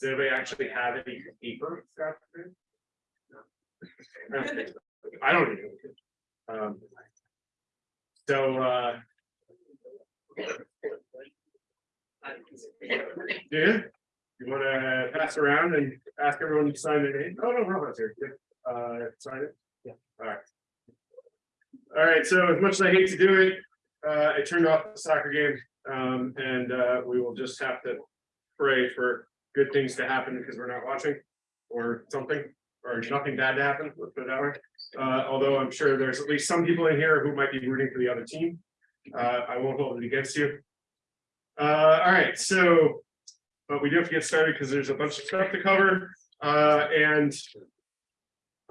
Does anybody actually have any paper? this afternoon? No. I don't think so. I even. Um, So, uh. Yeah, you wanna pass around and ask everyone to sign their name? Oh, no, Robin's here. Good. Uh, sign it? Yeah. All right. All right, so as much as I hate to do it, uh, I turned off the soccer game, um, and, uh, we will just have to pray for good things to happen because we're not watching or something, or nothing bad to happen, let's put it that way. Uh, although I'm sure there's at least some people in here who might be rooting for the other team. Uh, I won't hold it against you. Uh, all right, so, but we do have to get started because there's a bunch of stuff to cover, uh, and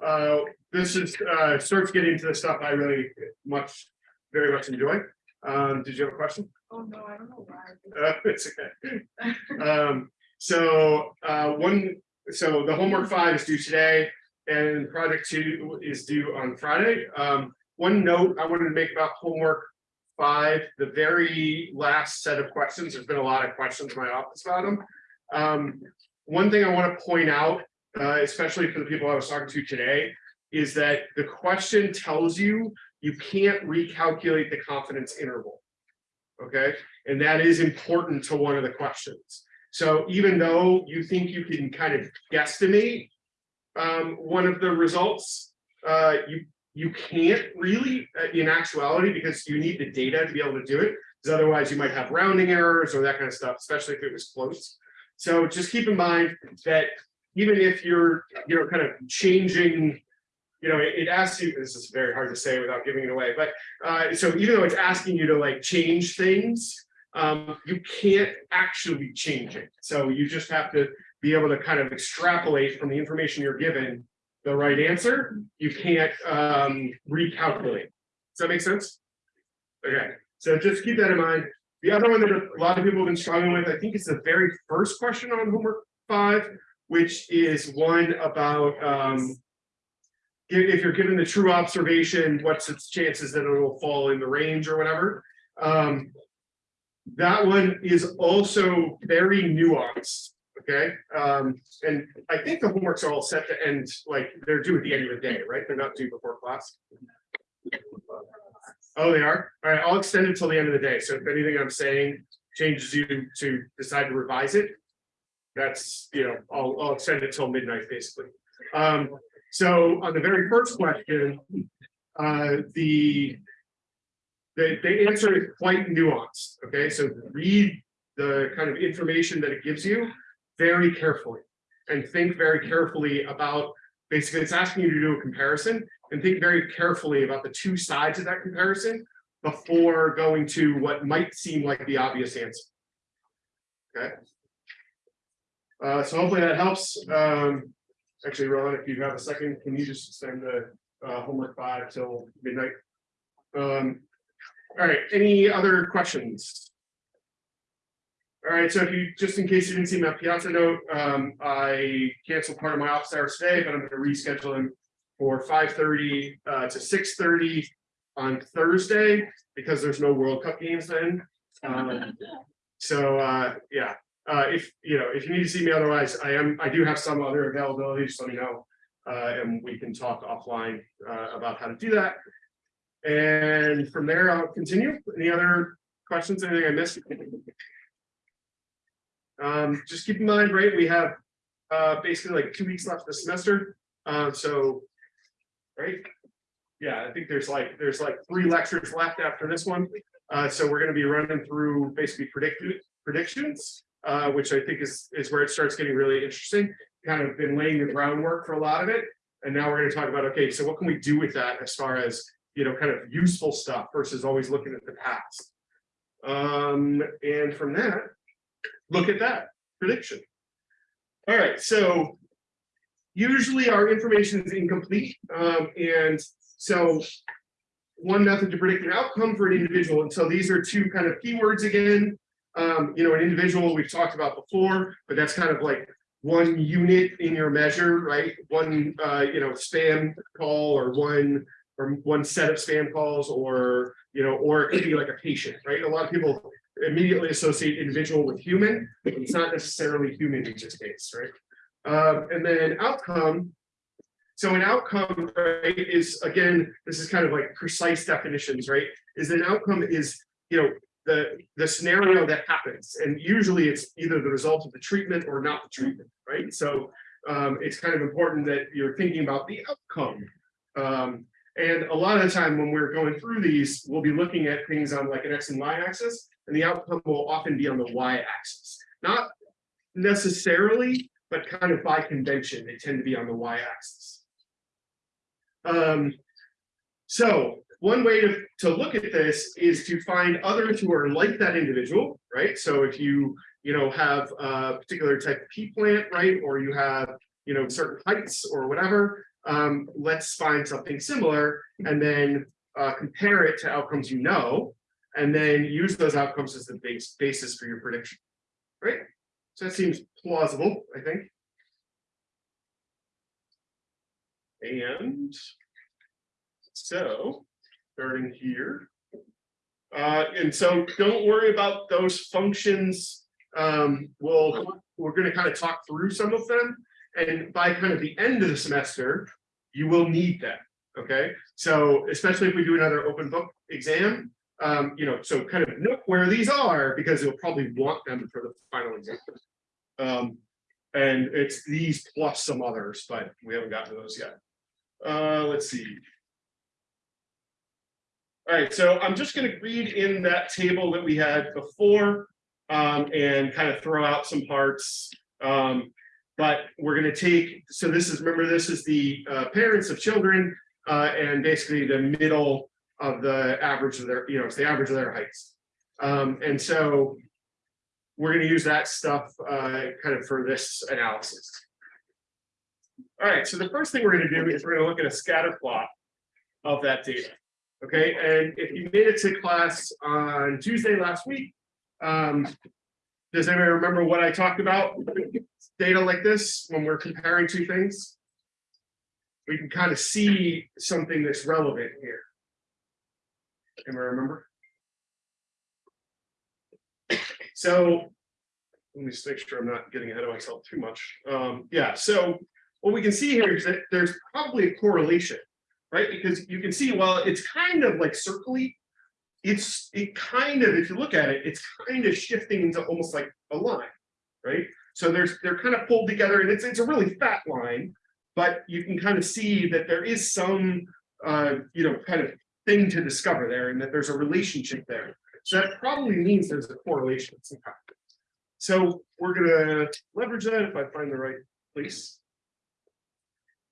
uh, this is, uh, starts getting to the stuff I really much, very much enjoy. Um, did you have a question? Oh, no, I don't know why. Uh, it's okay. Um, so, uh, one, so the homework five is due today and project two is due on Friday. Um, one note I wanted to make about homework five, the very last set of questions, there's been a lot of questions in my office about them. Um, one thing I want to point out, uh, especially for the people I was talking to today, is that the question tells you you can't recalculate the confidence interval. Okay, and that is important to one of the questions. So even though you think you can kind of guesstimate um, one of the results, uh, you you can't really uh, in actuality because you need the data to be able to do it. Because otherwise you might have rounding errors or that kind of stuff, especially if it was close. So just keep in mind that even if you're, you know, kind of changing, you know, it, it asks you, this is very hard to say without giving it away, but uh, so even though it's asking you to like change things, um, you can't actually change it. So you just have to be able to kind of extrapolate from the information you're given the right answer. You can't um, recalculate. Does that make sense? Okay, so just keep that in mind. The other one that a lot of people have been struggling with, I think it's the very first question on homework five, which is one about um, if if you're given the true observation, what's its chances that it will fall in the range or whatever. Um, that one is also very nuanced, okay? Um, and I think the homeworks are all set to end, like, they're due at the end of the day, right? They're not due before class. Oh, they are? All right, I'll extend it till the end of the day. So if anything I'm saying changes you to decide to revise it, that's, you know, I'll, I'll extend it till midnight, basically. Um, so on the very first question, uh, the the, answer is quite nuanced, okay? So read the kind of information that it gives you very carefully and think very carefully about, basically it's asking you to do a comparison and think very carefully about the two sides of that comparison before going to what might seem like the obvious answer. Okay. Uh, so hopefully that helps. Um, actually, Ron, if you have a second, can you just send the uh, homework five till midnight? Um, all right, any other questions? All right, so if you, just in case you didn't see my Piazza note, um, I canceled part of my office hours today, but I'm gonna reschedule them for five thirty uh to six thirty on Thursday, because there's no World Cup games then. Um, so uh, yeah, uh, if you know, if you need to see me otherwise, I am, I do have some other availability, just let me know. Uh, and we can talk offline uh about how to do that. And from there, I'll continue. Any other questions, anything I missed? Um, just keep in mind, right, we have uh, basically like two weeks left this semester. Uh, so, right? Yeah, I think there's like, there's like three lectures left after this one. Uh, so we're gonna be running through basically predictions, uh, which I think is, is where it starts getting really interesting. Kind of been laying the groundwork for a lot of it. And now we're gonna talk about, okay, so what can we do with that as far as you know, kind of useful stuff versus always looking at the past. Um, and from that, look at that prediction. All right, so usually our information is incomplete. Um, and so one method to predict an outcome for an individual. And so these are two kind of keywords again. Um, you know, an individual we've talked about before, but that's kind of like one unit in your measure, right? One, uh, you know, spam call or one or one set of spam calls or, you know, or it could be like a patient, right? A lot of people immediately associate individual with human, but it's not necessarily human in this case, right? Uh, and then outcome. So an outcome, right, is again, this is kind of like precise definitions, right? Is an outcome is, you know, the, the scenario that happens, and usually it's either the result of the treatment or not the treatment, right? So um, it's kind of important that you're thinking about the outcome. Um, and a lot of the time when we're going through these, we'll be looking at things on like an X and Y axis, and the outcome will often be on the Y axis. Not necessarily, but kind of by convention, they tend to be on the Y axis. Um, so one way to, to look at this is to find others who are like that individual, right? So if you, you know, have a particular type of pea plant, right? Or you have, you know, certain heights or whatever, um, let's find something similar and then uh, compare it to outcomes you know, and then use those outcomes as the base basis for your prediction, right? So that seems plausible, I think. And so, starting here. Uh, and so don't worry about those functions. Um, we'll, we're gonna kind of talk through some of them. And by kind of the end of the semester, you will need them, okay? So especially if we do another open book exam, um, you know, so kind of note where these are because you'll probably want them for the final exam. Um, and it's these plus some others, but we haven't gotten to those yet. Uh, let's see. All right, so I'm just going to read in that table that we had before um, and kind of throw out some parts. Um, but we're going to take, so this is, remember, this is the uh, parents of children uh, and basically the middle of the average of their, you know, it's the average of their heights. Um, and so we're going to use that stuff uh, kind of for this analysis. All right, so the first thing we're going to do is we're going to look at a scatter plot of that data. Okay, and if you made it to class on Tuesday last week, um, does anybody remember what I talked about? Data like this, when we're comparing two things, we can kind of see something that's relevant here. Anybody remember? So let me just make sure I'm not getting ahead of myself too much. Um, yeah, so what we can see here is that there's probably a correlation, right? Because you can see, well, it's kind of like circly. It's it kind of, if you look at it, it's kind of shifting into almost like a line, right? So there's they're kind of pulled together, and it's it's a really fat line, but you can kind of see that there is some uh, you know kind of thing to discover there, and that there's a relationship there. So that probably means there's a correlation. So we're gonna leverage that if I find the right place.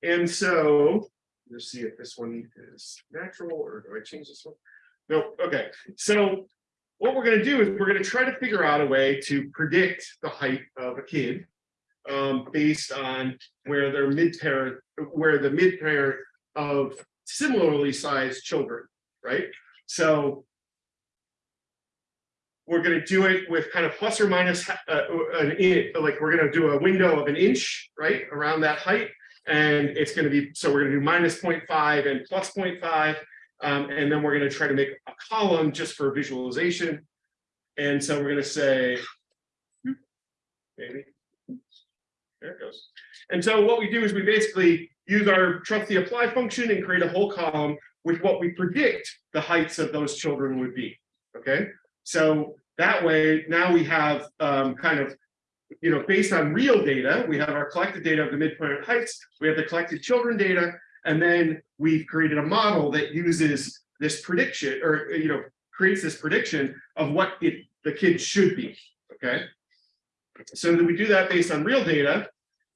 And so, let's see if this one is natural or do I change this one? No, okay, so what we're gonna do is we're gonna try to figure out a way to predict the height of a kid. Um, based on where their mid pair, where the mid pair of similarly sized children, right? So we're going to do it with kind of plus or minus uh, an in, like we're going to do a window of an inch, right, around that height. And it's going to be, so we're going to do minus 0.5 and plus 0.5. Um, and then we're going to try to make a column just for visualization. And so we're going to say, maybe, there it goes. And so what we do is we basically use our trust the apply function and create a whole column with what we predict the heights of those children would be. Okay, so that way, now we have um, kind of, you know, based on real data, we have our collected data of the midpoint heights, we have the collected children data, and then we've created a model that uses this prediction or, you know, creates this prediction of what it, the kid should be, okay? So that we do that based on real data,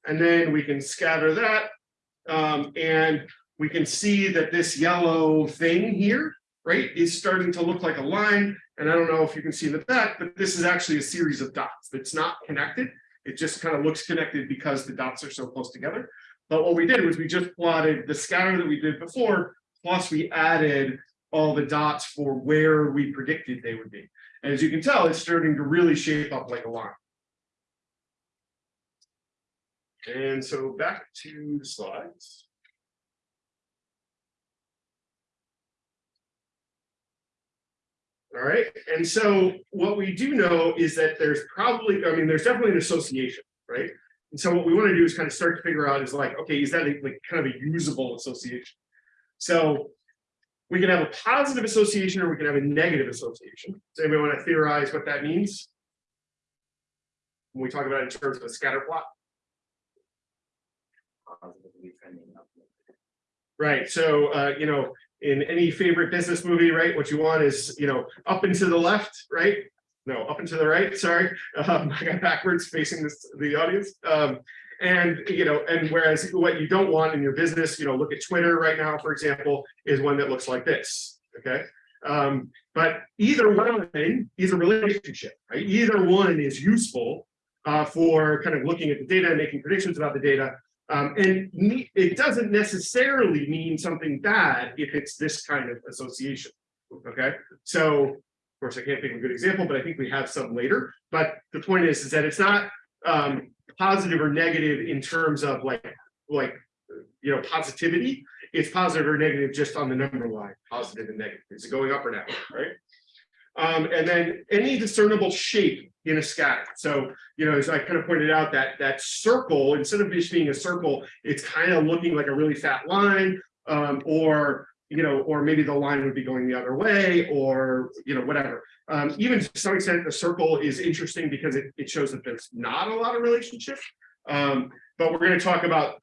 and then we can scatter that, um, and we can see that this yellow thing here, right, is starting to look like a line, and I don't know if you can see in the back, but this is actually a series of dots that's not connected. It just kind of looks connected because the dots are so close together. But what we did was we just plotted the scatter that we did before, plus we added all the dots for where we predicted they would be. And as you can tell, it's starting to really shape up like a line. And so back to the slides. All right, and so what we do know is that there's probably, I mean, there's definitely an association, right? And so what we want to do is kind of start to figure out is like, okay, is that a, like kind of a usable association? So we can have a positive association or we can have a negative association. Does anybody want to theorize what that means? When we talk about it in terms of a scatter plot, positively trending up. right? So, uh, you know, in any favorite business movie, right, what you want is, you know, up and to the left, right? No, up and to the right, sorry, um, I got backwards facing this, the audience. Um, and, you know, and whereas what you don't want in your business, you know, look at Twitter right now, for example, is one that looks like this, okay? Um, but either one is a relationship, right? Either one is useful uh, for kind of looking at the data and making predictions about the data. Um, and it doesn't necessarily mean something bad if it's this kind of association. Okay, so course I can't think of a good example, but I think we have some later. But the point is, is that it's not um, positive or negative in terms of like, like, you know, positivity. It's positive or negative just on the number line, positive and negative. Is it going up or down, right? Um, and then any discernible shape in a scatter. So, you know, as I kind of pointed out, that that circle, instead of just being a circle, it's kind of looking like a really fat line, um, or you know, or maybe the line would be going the other way, or you know, whatever. Um, even to some extent, the circle is interesting because it, it shows that there's not a lot of relationship. Um, but we're going to talk about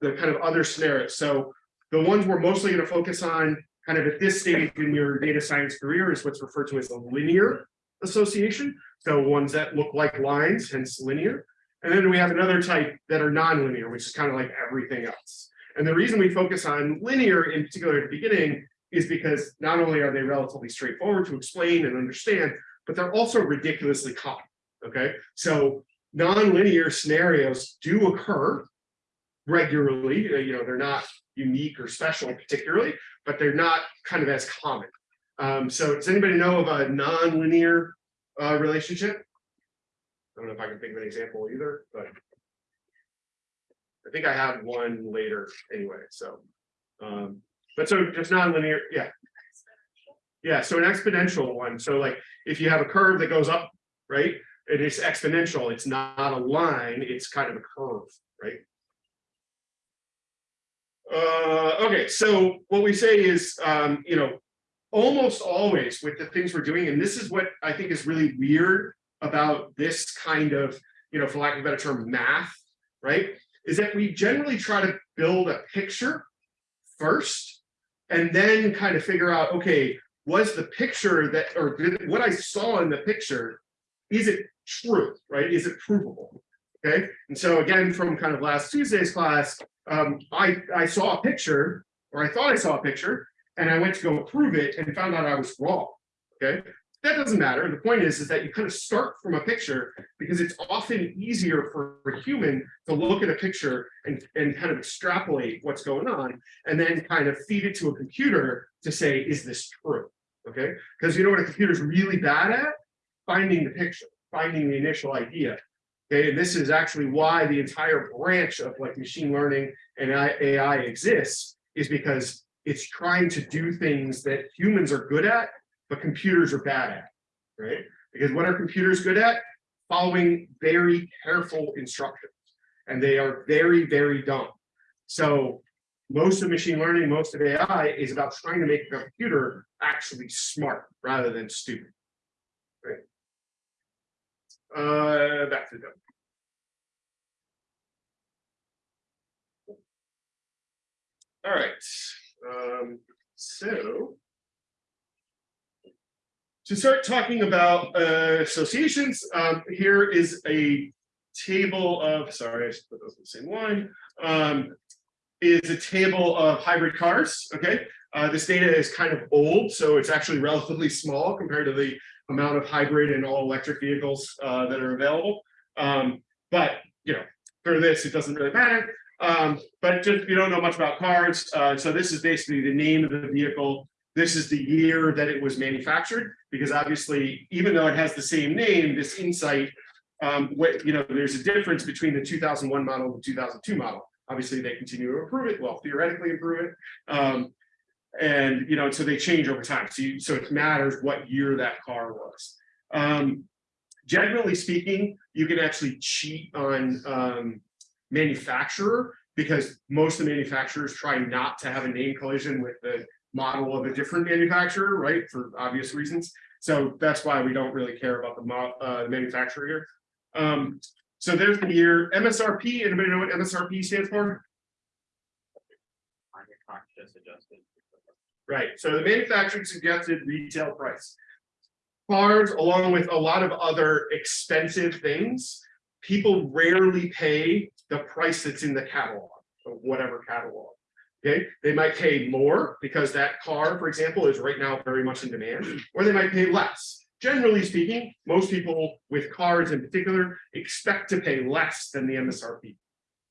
the kind of other scenarios. So the ones we're mostly going to focus on kind of at this stage in your data science career is what's referred to as a linear association. So ones that look like lines, hence linear. And then we have another type that are nonlinear, which is kind of like everything else. And the reason we focus on linear in particular at the beginning is because not only are they relatively straightforward to explain and understand, but they're also ridiculously common. Okay, so nonlinear scenarios do occur regularly. uh, You know, they're not unique or special particularly, but they're not kind of as common. Um, so does anybody know of a nonlinear uh, relationship? I don't know if I can think of an example either, but I think I have one later anyway, so. Um, but so just nonlinear, yeah. Yeah, so an exponential one. So like if you have a curve that goes up, right? It is exponential. It's not a line, it's kind of a curve, right? Uh, okay, so what we say is, um, you know, almost always with the things we're doing, and this is what I think is really weird about this kind of, you know, for lack of a better term, math, right? Is that we generally try to build a picture first, and then kind of figure out, okay, was the picture that, or did, what I saw in the picture, is it true, right? Is it provable? Okay, and so again, from kind of last Tuesday's class, um, I, I saw a picture, or I thought I saw a picture, and I went to go prove it and found out I was wrong. Okay, that doesn't matter. The point is, is that you kind of start from a picture because it's often easier for a human to look at a picture and, and kind of extrapolate what's going on and then kind of feed it to a computer to say, is this true? Okay, because you know what a computer's really bad at? Finding the picture, finding the initial idea. Okay, and this is actually why the entire branch of like machine learning and AI exists, is because it's trying to do things that humans are good at, but computers are bad at, right? Because what are computers good at? Following very careful instructions, and they are very, very dumb. So most of machine learning, most of AI is about trying to make a computer actually smart rather than stupid. Right? Uh, back to them. All right, um, so. To start talking about uh, associations, um, here is a table of, sorry, I should put those in the same line. Um, is a table of hybrid cars, okay? Uh, this data is kind of old, so it's actually relatively small compared to the amount of hybrid and all electric vehicles uh, that are available. Um, but, you know, for this, it doesn't really matter. Um, but just you don't know much about cars, uh, so this is basically the name of the vehicle. This is the year that it was manufactured, because obviously, even though it has the same name, this insight, um, what, you know, there's a difference between the 2001 model and the 2002 model. Obviously, they continue to improve it, well, theoretically improve it. Um, and, you know, so they change over time, so you, so it matters what year that car was. Um, generally speaking, you can actually cheat on, um, manufacturer, because most of the manufacturers try not to have a name collision with the model of a different manufacturer, right, for obvious reasons. So that's why we don't really care about the uh, manufacturer here. Um, so there's the year MSRP, anybody know what MSRP stands for? Right, so the manufacturing suggested retail price. Cars, along with a lot of other expensive things, people rarely pay the price that's in the catalog, of whatever catalog. Okay, they might pay more because that car, for example, is right now very much in demand, or they might pay less. Generally speaking, most people with cars in particular expect to pay less than the MSRP.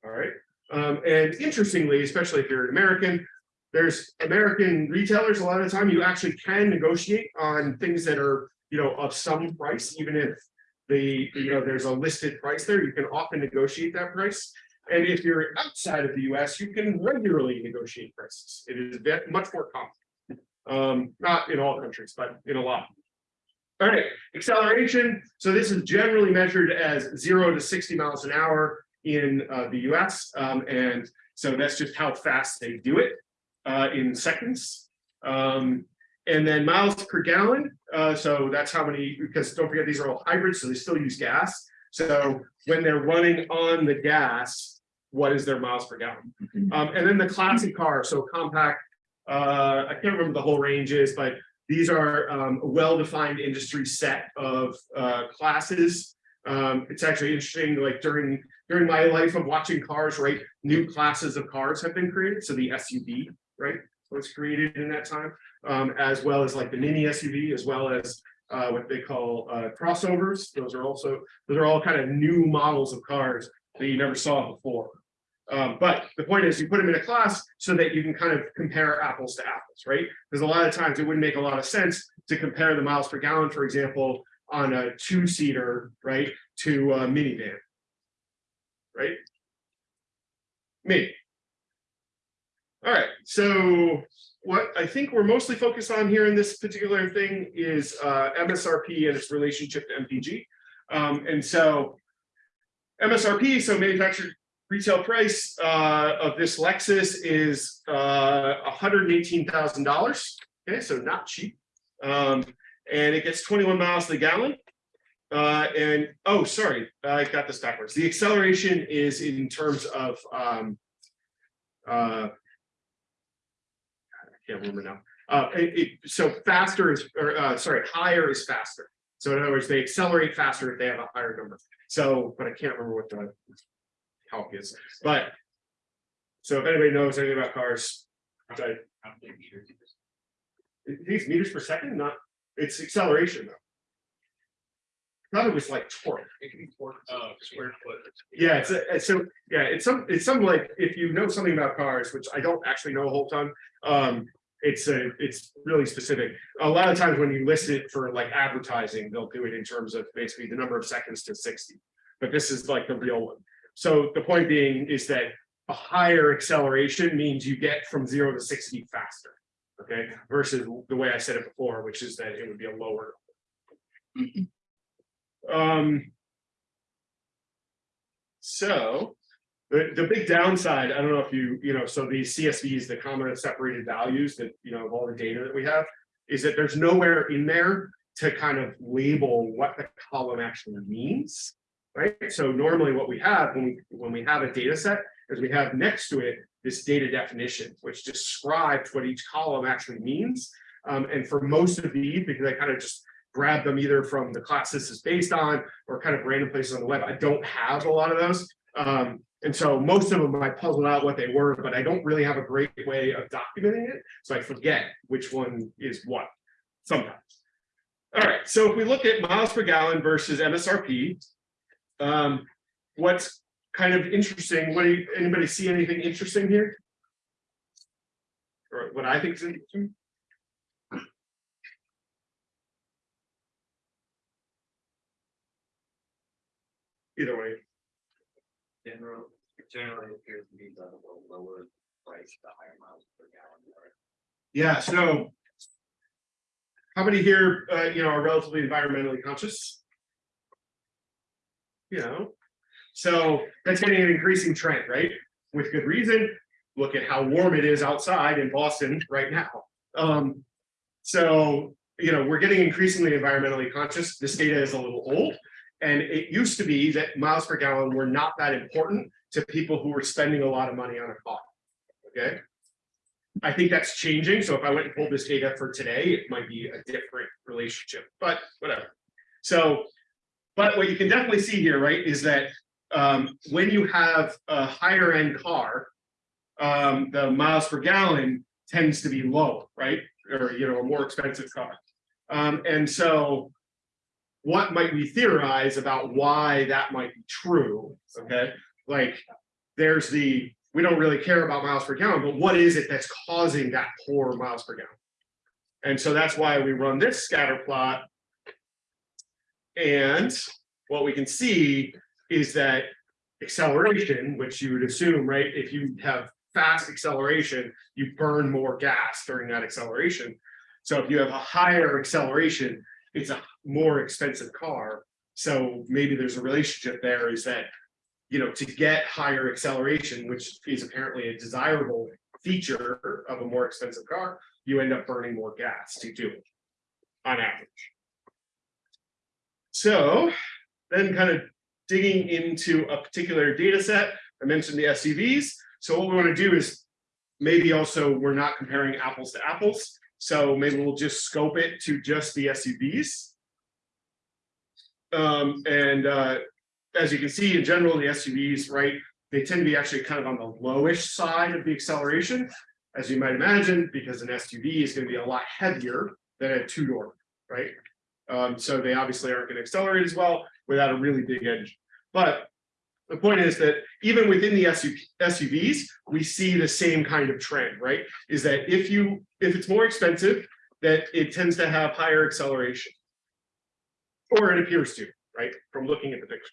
All right, um, and interestingly, especially if you're an American, there's American retailers, a lot of the time you actually can negotiate on things that are, you know, of some price, even if the, you know, there's a listed price there, you can often negotiate that price. And if you're outside of the US, you can regularly negotiate prices. It is much more common. Um, not in all countries, but in a lot. All right, acceleration. So this is generally measured as zero to sixty miles an hour in uh, the US. Um, and so that's just how fast they do it uh, in seconds. Um, and then miles per gallon. Uh, so that's how many, because don't forget, these are all hybrids, so they still use gas. So when they're running on the gas, what is their miles per gallon? Um, and then the classic car, so compact, uh, I can't remember the whole range is, but these are um, a well-defined industry set of uh, classes. Um, it's actually interesting, like during during my life of watching cars, right? New classes of cars have been created. So the SUV, right, was created in that time, um, as well as like the mini SUV, as well as uh, what they call uh, crossovers. Those are also those are all kind of new models of cars that you never saw before. Um, but the point is you put them in a class so that you can kind of compare apples to apples, right? Because a lot of times it wouldn't make a lot of sense to compare the miles per gallon, for example, on a two-seater, right, to a minivan. Right? Me. All right, so what I think we're mostly focused on here in this particular thing is uh, MSRP and its relationship to MPG. Um, and so MSRP, so manufactured retail price uh, of this Lexus is uh, $118,000. Okay, so not cheap. Um, and it gets 21 miles to the gallon. Uh, and oh, sorry, I got this backwards. The acceleration is in terms of um, uh, can't remember now. Uh, it, it- so faster is, or uh, sorry, higher is faster. So in other words, they accelerate faster if they have a higher number. So, but I can't remember what the calc is, but. So if anybody knows anything about cars, I- these meters per second, not, it's acceleration though. Thought it was like torque. Oh, square foot. Yeah, it's, a- it's so, yeah, it's some, it's some like, if you know something about cars, which I don't actually know a whole ton. Um, it's a, it's really specific. A lot of times when you list it for like advertising, they'll do it in terms of basically the number of seconds to sixty. But this is like the real one. So the point being is that a higher acceleration means you get from zero to sixty faster. Okay, versus the way I said it before, which is that it would be a lower. Um. So, the, the big downside, I don't know if you, you know, so these CSVs, the comma separated values that, you know, of all the data that we have. Is that there's nowhere in there to kind of label what the column actually means. Right, so normally what we have when we, when we have a data set is we have next to it this data definition, which describes what each column actually means. Um, and for most of these, because I kind of just grab them either from the class this is based on or kind of random places on the web, I don't have a lot of those. Um, and so most of them I puzzled out what they were, but I don't really have a great way of documenting it. So I forget which one is what sometimes. All right, so if we look at miles per gallon versus MSRP, um, what's kind of interesting, what do you, anybody see anything interesting here? Or what I think is interesting? Either way, General, generally appears to be the lower price, the higher miles per gallon. Yeah, so. How many here, uh, you know, are relatively environmentally conscious? You know, so that's getting an increasing trend, right? With good reason. Look at how warm it is outside in Boston right now. Um, so, you know, we're getting increasingly environmentally conscious. This data is a little old. And it used to be that miles per gallon were not that important to people who were spending a lot of money on a car. Okay. I think that's changing. So if I went and pulled this data for today, it might be a different relationship, but whatever. So, but what you can definitely see here, right, is that um, when you have a higher end car, um, the miles per gallon tends to be low, right? Or, you know, a more expensive car. Um, and so what might we theorize about why that might be true? Okay, like there's the we don't really care about miles per gallon, but what is it that's causing that poor miles per gallon? And so that's why we run this scatter plot. And what we can see is that acceleration, which you would assume, right? If you have fast acceleration, you burn more gas during that acceleration. So if you have a higher acceleration, it's a more expensive car. So maybe there's a relationship there is that, you know, to get higher acceleration, which is apparently a desirable feature of a more expensive car, you end up burning more gas to do it on average. So then kind of digging into a particular data set, I mentioned the SUVs. So what we want to do is maybe also we're not comparing apples to apples. So maybe we'll just scope it to just the SUVs. Um, and uh, as you can see, in general, the SUVs, right, they tend to be actually kind of on the lowish side of the acceleration, as you might imagine, because an SUV is going to be a lot heavier than a two-door, right? Um, so they obviously aren't going to accelerate as well without a really big engine. But the point is that even within the SUV, SUVs, we see the same kind of trend, right? Is that if you if it's more expensive, that it tends to have higher acceleration. Or it appears to, right? From looking at the picture.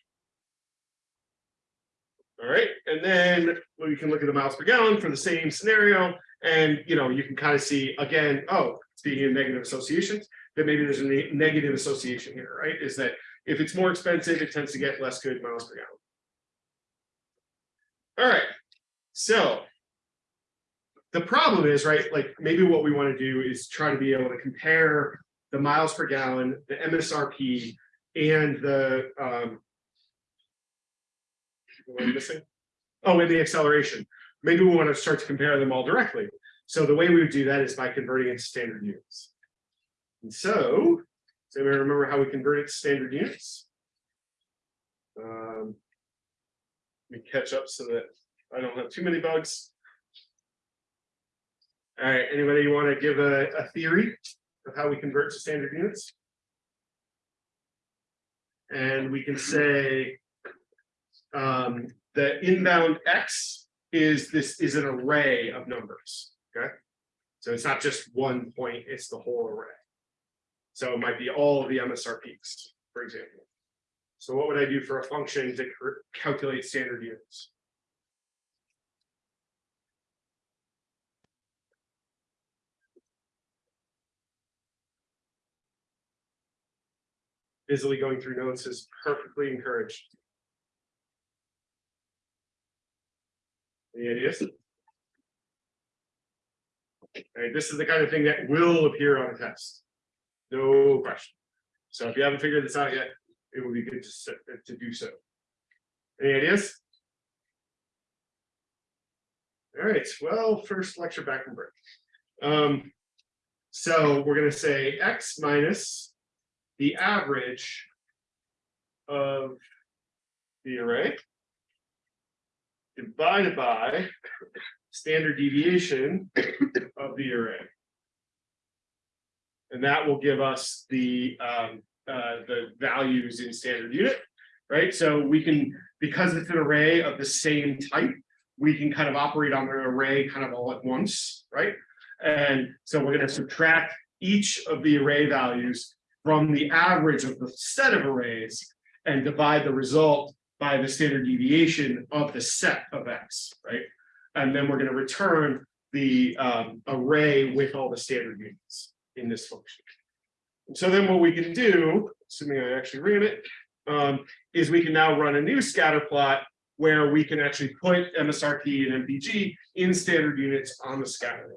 All right, and then we can look at the miles per gallon for the same scenario. And you know, you can kind of see again, oh, speaking of negative associations, that maybe there's a ne negative association here, right? Is that if it's more expensive, it tends to get less good miles per gallon. All right, so the problem is, right, like maybe what we want to do is try to be able to compare the miles per gallon, the MSRP, and the um, what missing? Oh, and the acceleration. Maybe we want to start to compare them all directly. So the way we would do that is by converting it to standard units. And so, does anybody remember how we convert it to standard units? Um, let me catch up so that I don't have too many bugs. All right, anybody want to give a, a theory of how we convert to standard units? And we can say um, the inbound X is this is an array of numbers. Okay. So it's not just one point, it's the whole array. So it might be all of the MSRPs, for example. So what would I do for a function to calculate standard units? Busily going through notes is perfectly encouraged. Any ideas? Okay, this is the kind of thing that will appear on a test. No question. So if you haven't figured this out yet, it would be good to, to do so. Any ideas? All right, well, first lecture back from break. Um, so we're going to say x minus the average of the array divided by standard deviation of the array. And that will give us the um, uh, the values in standard unit, right? So we can, because it's an array of the same type, we can kind of operate on an array kind of all at once, right? And so we're going to subtract each of the array values from the average of the set of arrays and divide the result by the standard deviation of the set of X, right? And then we're going to return the um, array with all the standard units in this function. So then what we can do, assuming I actually ran it, um, is we can now run a new scatter plot where we can actually put MSRP and MPG in standard units on the scatter. line.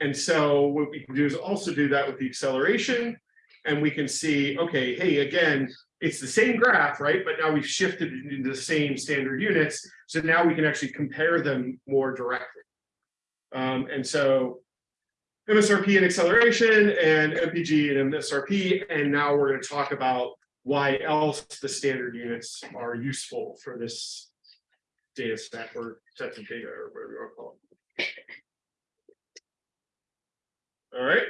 And so what we can do is also do that with the acceleration. And we can see, okay, hey, again, it's the same graph, right? But now we've shifted into the same standard units. So now we can actually compare them more directly. Um, and so MSRP and acceleration and MPG and MSRP, and now we're going to talk about why else the standard units are useful for this data set or sets of data or whatever you want to call it. All right,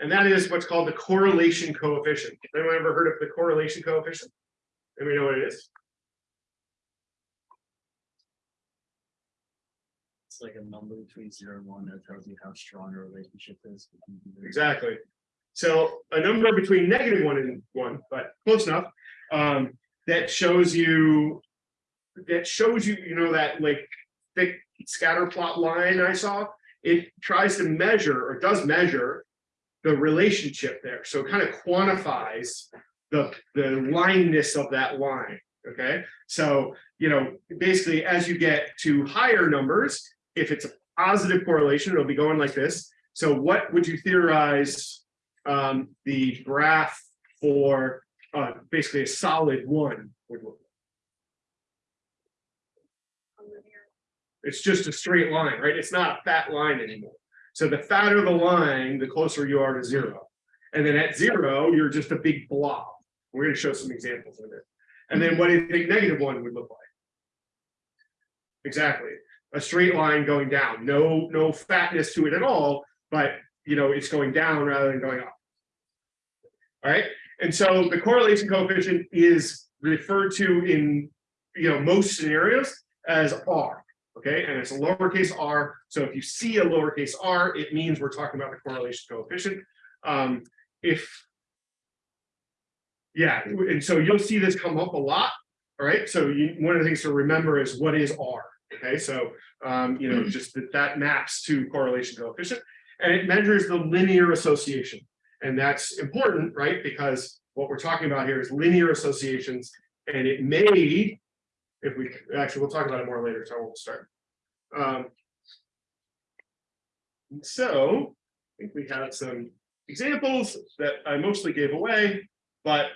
and that is what's called the correlation coefficient. Anyone ever heard of the correlation coefficient? Anybody know what it is? It's like a number between zero and one that tells you how strong a relationship is. Exactly. So a number between negative one and one, but close enough. Um, that shows you. That shows you, you know, that like thick scatter plot line I saw. It tries to measure or does measure. The relationship there, so it kind of quantifies the, the lineness of that line, okay? So, you know, basically, as you get to higher numbers, if it's a positive correlation, it'll be going like this. So what would you theorize um, the graph for uh, basically a solid one would look? like? It's just a straight line, right? It's not a fat line anymore. So the fatter the line, the closer you are to zero. And then at zero, you're just a big blob. We're going to show some examples of it. And then what do you think negative one would look like? Exactly. A straight line going down, no, no fatness to it at all, but you know, it's going down rather than going up. All right, and so the correlation coefficient is referred to in, you know, most scenarios as R. Okay, and it's a lowercase r. So if you see a lowercase r, it means we're talking about the correlation coefficient. Um, if yeah, and so you'll see this come up a lot. All right, so you, one of the things to remember is what is R. Okay, so um, you know, just that that maps to correlation coefficient, and it measures the linear association, and that's important, right? Because what we're talking about here is linear associations, and it may, if we actually we'll talk about it more later, so I won't start. Um, so I think we have some examples that I mostly gave away, but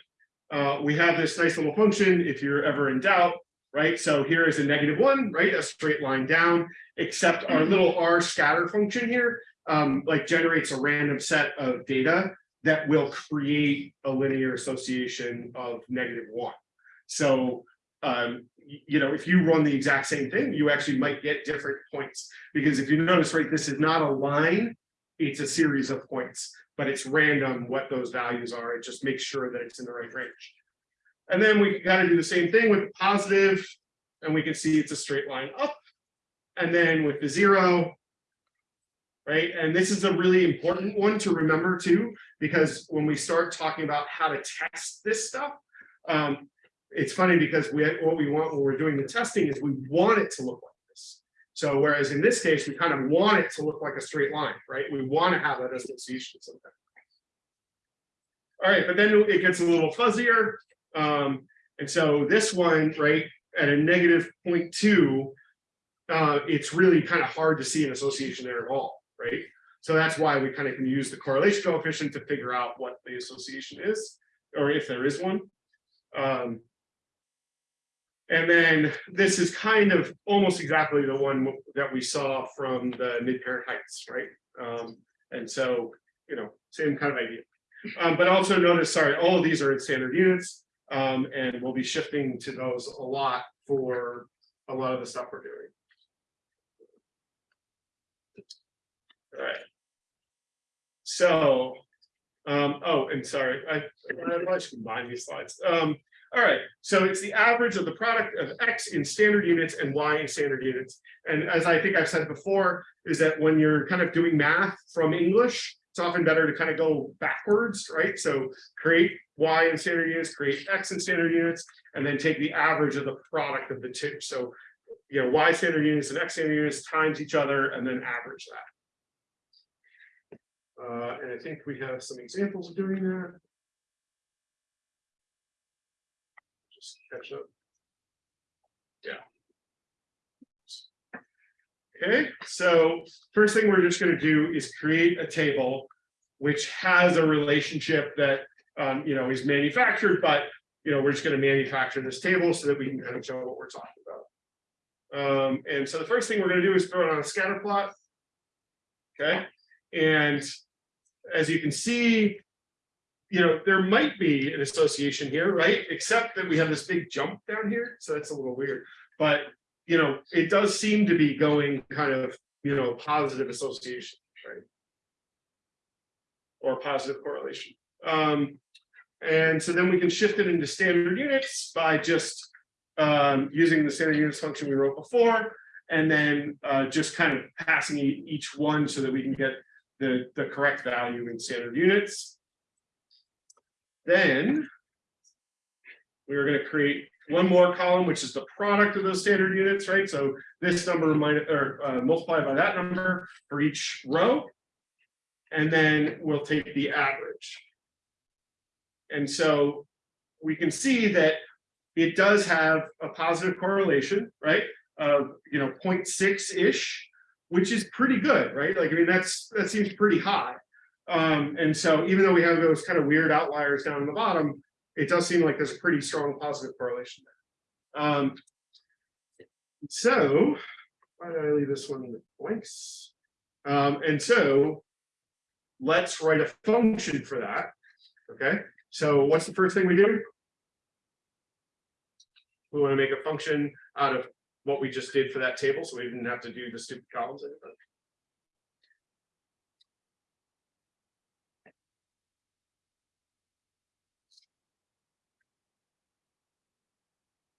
uh, we have this nice little function if you're ever in doubt, right? So here is a negative one, right? A straight line down, except our little r scatter function here, um, like generates a random set of data that will create a linear association of negative one. So, um, you know, if you run the exact same thing, you actually might get different points. Because if you notice, right, this is not a line, it's a series of points, but it's random what those values are. It just makes sure that it's in the right range. And then we got to do the same thing with positive, and we can see it's a straight line up. And then with the zero, right? And this is a really important one to remember too, because when we start talking about how to test this stuff, um, it's funny because we what we want when we're doing the testing is we want it to look like this. So whereas in this case, we kind of want it to look like a straight line, right? We want to have that association sometimes. All right, but then it gets a little fuzzier. Um, and so this one, right, at a negative 0.2, uh, it's really kind of hard to see an association there at all, right? So that's why we kind of can use the correlation coefficient to figure out what the association is, or if there is one. Um, and then this is kind of almost exactly the one that we saw from the mid-parent heights, right? Um, and so, you know, same kind of idea. Um, but also notice, sorry, all of these are in standard units. Um, and we'll be shifting to those a lot for a lot of the stuff we're doing. All right. So, um, oh, and sorry, I, I should combine these slides. Um, all right, so it's the average of the product of X in standard units and Y in standard units. And as I think I've said before, is that when you're kind of doing math from English, it's often better to kind of go backwards, right? So create Y in standard units, create X in standard units, and then take the average of the product of the two. So you know, Y standard units and X standard units times each other and then average that. Uh, and I think we have some examples of doing that. Just catch up. Yeah. Okay, so first thing we're just gonna do is create a table. Which has a relationship that, um, you know, is manufactured, but, you know, we're just gonna manufacture this table so that we can kind of show what we're talking about. Um, and so the first thing we're gonna do is throw it on a scatter plot. Okay, and as you can see. You know, there might be an association here, right? Except that we have this big jump down here, so that's a little weird, but you know, it does seem to be going kind of, you know, positive association, right? Or positive correlation. Um, and so then we can shift it into standard units by just um, using the standard units function we wrote before, and then uh, just kind of passing each one so that we can get the, the correct value in standard units. Then we're going to create one more column, which is the product of those standard units, right? So this number minus or uh, multiplied by that number for each row. And then we'll take the average. And so we can see that it does have a positive correlation, right? Of, you know, 0.6-ish, which is pretty good, right? Like, I mean, that's, that seems pretty high. Um, and so even though we have those kind of weird outliers down in the bottom, it does seem like there's a pretty strong positive correlation there. Um, so, why did I leave this one with blanks? Um, and so, let's write a function for that. Okay, so what's the first thing we do? We want to make a function out of what we just did for that table, so we didn't have to do the stupid columns. anymore.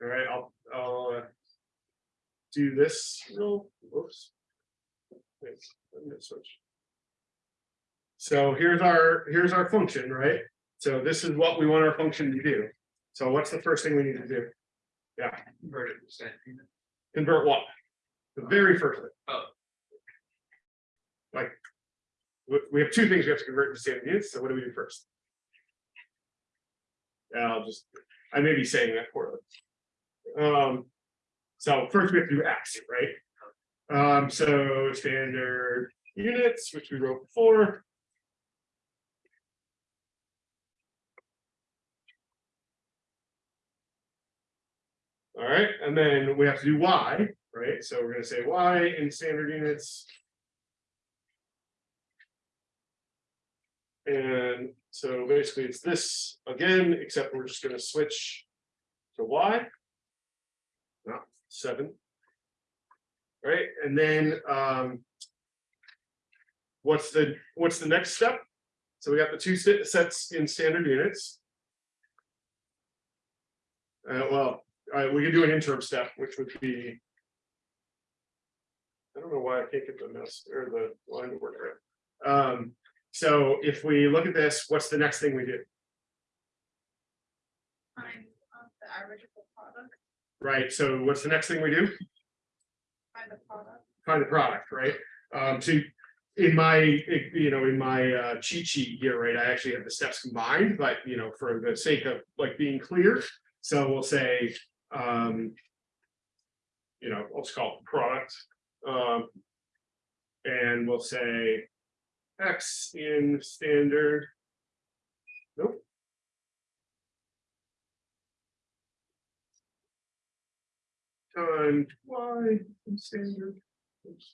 All right, I'll, I'll. uh, Do this, real, whoops. Wait, let me switch. So here's our, here's our function, right? So this is what we want our function to do. So what's the first thing we need to do? Yeah, Convert it to standard convert what? The very first thing. Oh. Like. We, we have two things we have to convert into standard units, so what do we do first? Yeah, I'll just, I may be saying that poorly. Um, so first we have to do X, right? Um, so standard units, which we wrote before. All right, and then we have to do Y, right? So we're gonna say Y in standard units. And so basically it's this again, except we're just gonna switch to Y. Seven. Right, and then um. What's the, what's the next step? So we got the two sets in standard units. Uh, well, we could do an interim step, which would be. I don't know why I can't get the mess or the line to work right. Um, so if we look at this, what's the next thing we do? Find uh, the average Right, so what's the next thing we do? find the product. Find the product, right? Um, so in my, you know, in my uh cheat sheet here, right, I actually have the steps combined, but you know, for the sake of like being clear, so we'll say, um. You know, let's call it product, um. And we'll say. X in standard. Nope. Times Y in standard. Oops.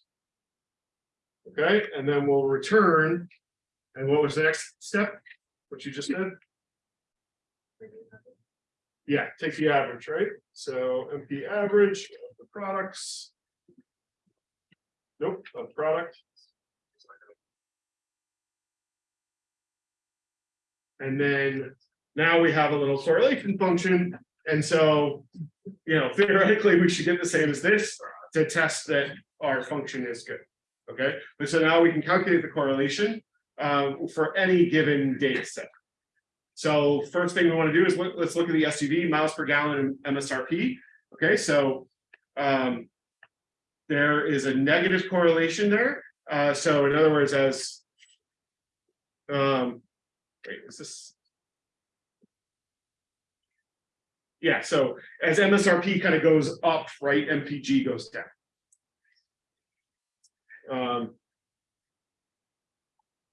Okay, and then we'll return. And what was the next step? What you just did? Yeah, take the average, right? So np average of the products. Nope, of product. And then now we have a little correlation function. And so, you know, theoretically, we should get the same as this to test that our function is good. Okay, but so now we can calculate the correlation um, for any given data set. So first thing we want to do is let, us look at the SUV miles per gallon and MSRP. Okay, so um, there is a negative correlation there. Uh, so in other words, as um, wait, is this? Yeah, so as MSRP kind of goes up, right, MPG goes down. Um.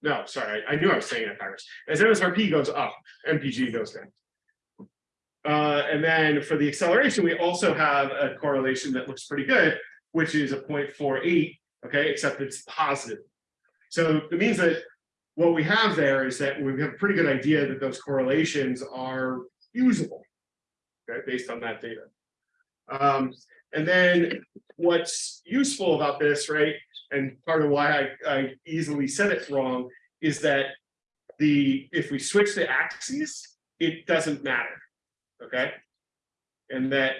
No, sorry, I I knew I was saying it backwards. As MSRP goes up, MPG goes down. Uh, and then for the acceleration, we also have a correlation that looks pretty good, which is a 0.48, okay, except it's positive. So it means that what we have there is that we have a pretty good idea that those correlations are usable. Based on that data. Um, and then what's useful about this, right? And part of why I, I easily said it's wrong is that the, if we switch the axes, it doesn't matter. Okay? And that,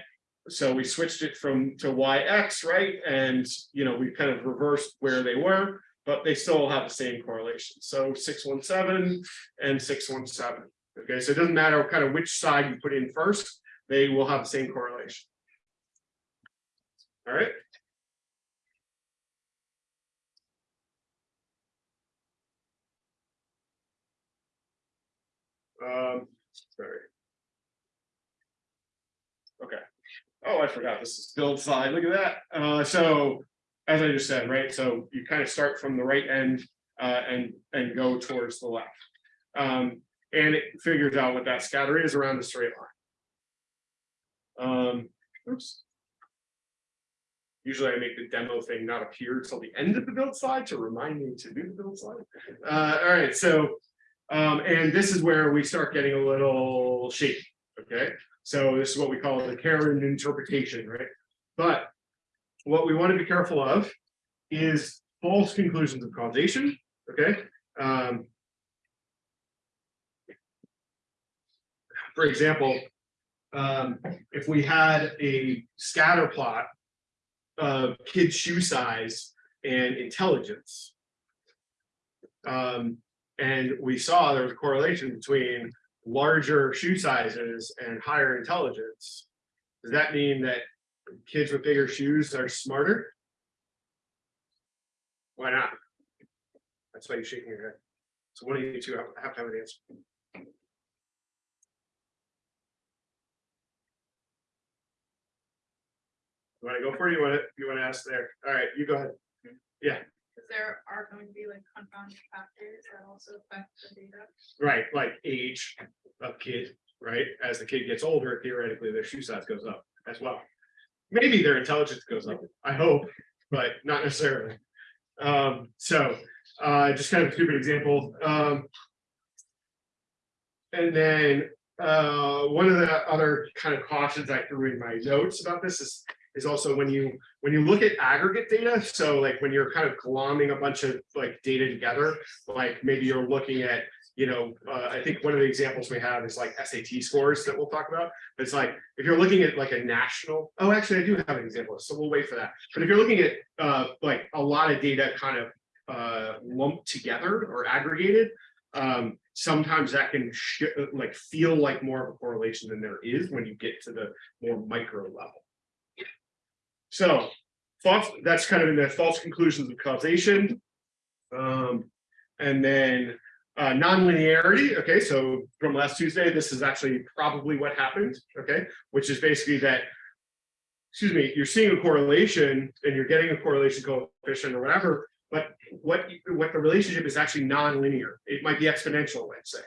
so we switched it from to YX, right? And, you know, we kind of reversed where they were, but they still have the same correlation. So six one seven and six one seven. Okay, so it doesn't matter kind of which side you put in first, they will have the same correlation. All right. Um, sorry. Okay. Oh, I forgot, this is build side, look at that. Uh, so, as I just said, right, so you kind of start from the right end uh, and, and go towards the left. Um, and it figures out what that scatter is around the straight line. Um, oops. Usually I make the demo thing not appear till the end of the build slide to remind me to do the build slide. Uh, all right, so, um, and this is where we start getting a little shaky, okay? So this is what we call the Karen interpretation, right? But what we want to be careful of is false conclusions of causation, okay? Um, for example, um, if we had a scatter plot of kids' shoe size and intelligence, um, and we saw there was a correlation between larger shoe sizes and higher intelligence. Does that mean that kids with bigger shoes are smarter? Why not? That's why you're shaking your head. So one of you two have have to have an answer. You wanna go for it? You wanna, you wanna ask there? All right, you go ahead. Yeah. Because there are going to be like confounding factors that also affect the data. Right, like age of kid, right? As the kid gets older, theoretically, their shoe size goes up as well. Maybe their intelligence goes up, I hope, but not necessarily. Um, so, uh, just kind of a stupid example, um. And then, uh, one of the other kind of cautions I threw in my notes about this is, is also when you, when you look at aggregate data, so like when you're kind of glomming a bunch of like data together, like maybe you're looking at, you know, uh, I think one of the examples we have is like SAT scores that we'll talk about. It's like, if you're looking at like a national, oh, actually, I do have an example, so we'll wait for that. But if you're looking at, uh, like a lot of data kind of, uh, lumped together or aggregated, um, sometimes that can like feel like more of a correlation than there is when you get to the more micro level. So, false, that's kind of in the false conclusions of causation. Um, and then uh, nonlinearity, okay, so from last Tuesday, this is actually probably what happened, okay, which is basically that, excuse me, you're seeing a correlation and you're getting a correlation coefficient or whatever, but what, what the relationship is actually nonlinear. It might be exponential, let's say,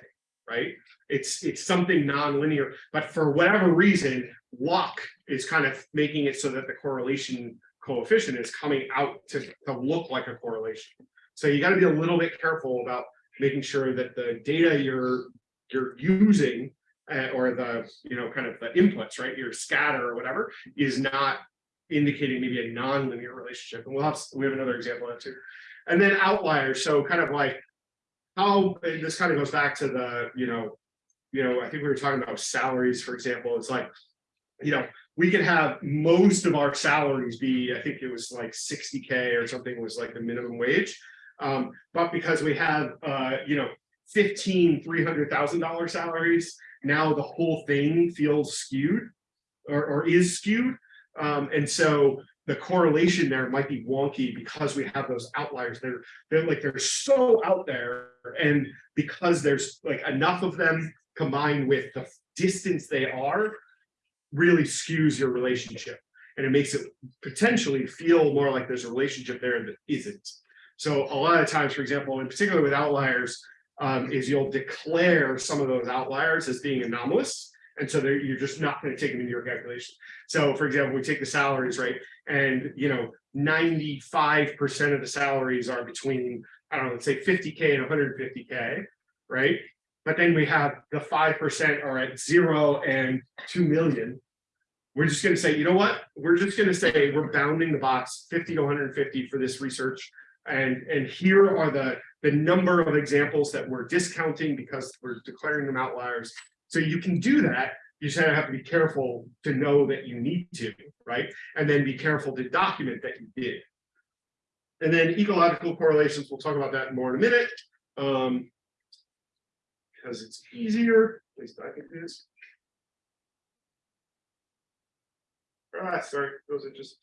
right? It's, it's something nonlinear, but for whatever reason, luck is kind of making it so that the correlation coefficient is coming out to, to look like a correlation. So you got to be a little bit careful about making sure that the data you're you're using uh, or the you know kind of the inputs right your scatter or whatever is not indicating maybe a non-linear relationship. And we'll have we have another example of that too. And then outliers so kind of like how this kind of goes back to the you know you know i think we were talking about salaries for example. It's like you know we could have most of our salaries be i think it was like 60k or something was like the minimum wage um, but because we have, uh, you know, 15, $300,000 salaries, now the whole thing feels skewed or, or is skewed. Um, and so the correlation there might be wonky because we have those outliers. They're, they're like, they're so out there. And because there's like enough of them combined with the distance they are, really skews your relationship. And it makes it potentially feel more like there's a relationship there that isn't. So a lot of times, for example, in particular with outliers, um, is you'll declare some of those outliers as being anomalous. And so you're just not going to take them into your calculation. So for example, we take the salaries, right? And you know, 95% of the salaries are between, I don't know, let's say 50K and 150K, right? But then we have the 5% are at zero and 2 million. We're just gonna say, you know what? We're just gonna say we're bounding the box 50 to 150 for this research. And, and here are the, the number of examples that we're discounting because we're declaring them outliers. So you can do that. You just have to be careful to know that you need to, right? And then be careful to document that you did. And then ecological correlations, we'll talk about that more in a minute. Um, because it's easier, at least I think it is. Ah, sorry, those are just.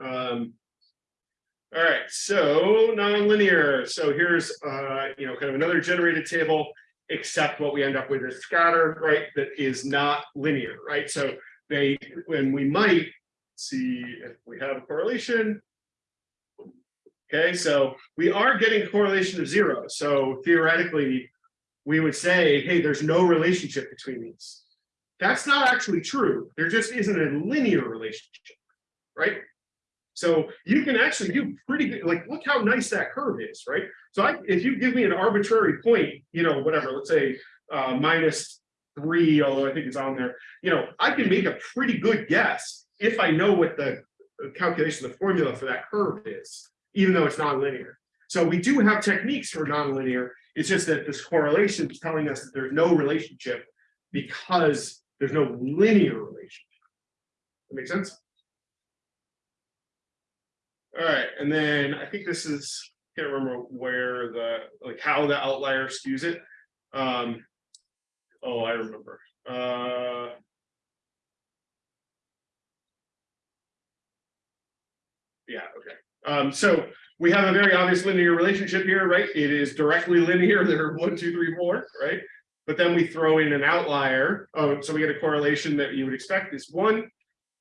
Um. All right, so nonlinear. So here's uh, you know, kind of another generated table, except what we end up with is scatter, right? That is not linear, right? So they, when we might see if we have a correlation. Okay, so we are getting correlation of zero. So theoretically, we would say, hey, there's no relationship between these. That's not actually true. There just isn't a linear relationship, right? So you can actually do pretty good, like, look how nice that curve is, right? So I, if you give me an arbitrary point, you know, whatever, let's say uh, minus three, although I think it's on there, you know, I can make a pretty good guess if I know what the calculation, the formula for that curve is, even though it's nonlinear. So we do have techniques for nonlinear. It's just that this correlation is telling us that there's no relationship because there's no linear relationship. That makes sense? All right, and then I think this is, I can't remember where the, like how the outlier skews it. Um, oh, I remember. Uh, yeah, okay. Um, so we have a very obvious linear relationship here, right? It is directly linear. There are one, two, three, four, right? But then we throw in an outlier. Oh, so we get a correlation that you would expect is one.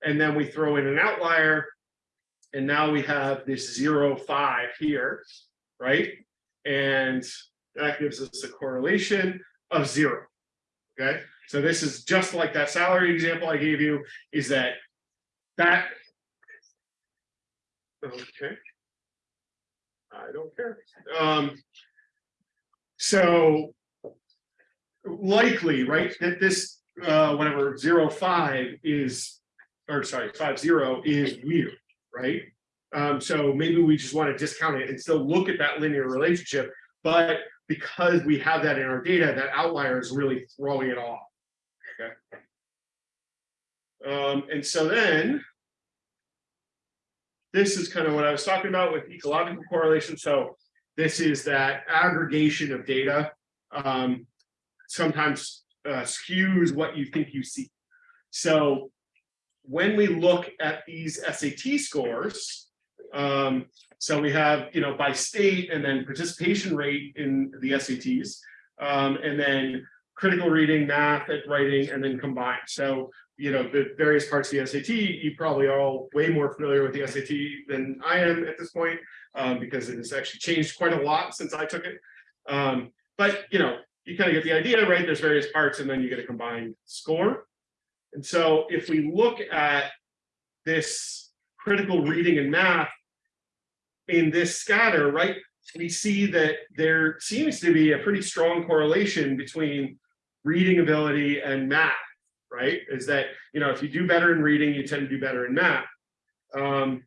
And then we throw in an outlier. And now we have this zero, five here, right? And that gives us a correlation of zero. Okay, so this is just like that salary example I gave you, is that that. Okay. I don't care. Um. So. Likely, right, that this, uh, whatever, zero, five is, or sorry, five, zero is weird, right? Um, so maybe we just want to discount it and still look at that linear relationship, but because we have that in our data, that outlier is really throwing it off. Okay. Um, and so then. This is kind of what I was talking about with ecological correlation. So this is that aggregation of data. Um, sometimes uh, skews what you think you see. So when we look at these SAT scores, um, so we have, you know, by state and then participation rate in the SATs, um, and then critical reading, math, and writing, and then combined. So, you know, the various parts of the SAT, you probably are all way more familiar with the SAT than I am at this point, um, because it has actually changed quite a lot since I took it. Um, but, you know, you kind of get the idea, right? There's various parts, and then you get a combined score. And so if we look at this critical reading and math in this scatter, right, we see that there seems to be a pretty strong correlation between reading ability and math, right? Is that, you know, if you do better in reading, you tend to do better in math. Um,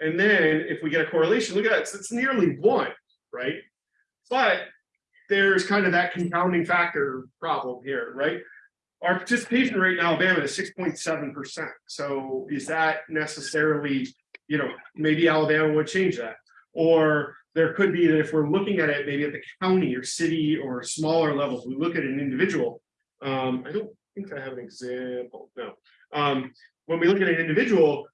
and then if we get a correlation, look at that, it's, it's nearly one, right? But there's kind of that compounding factor problem here, right? Our participation rate in Alabama is 6.7%. So is that necessarily, you know, maybe Alabama would change that. Or there could be that if we're looking at it, maybe at the county or city or smaller levels, we look at an individual. Um, I don't think I have an example, no. Um, when we look at an individual,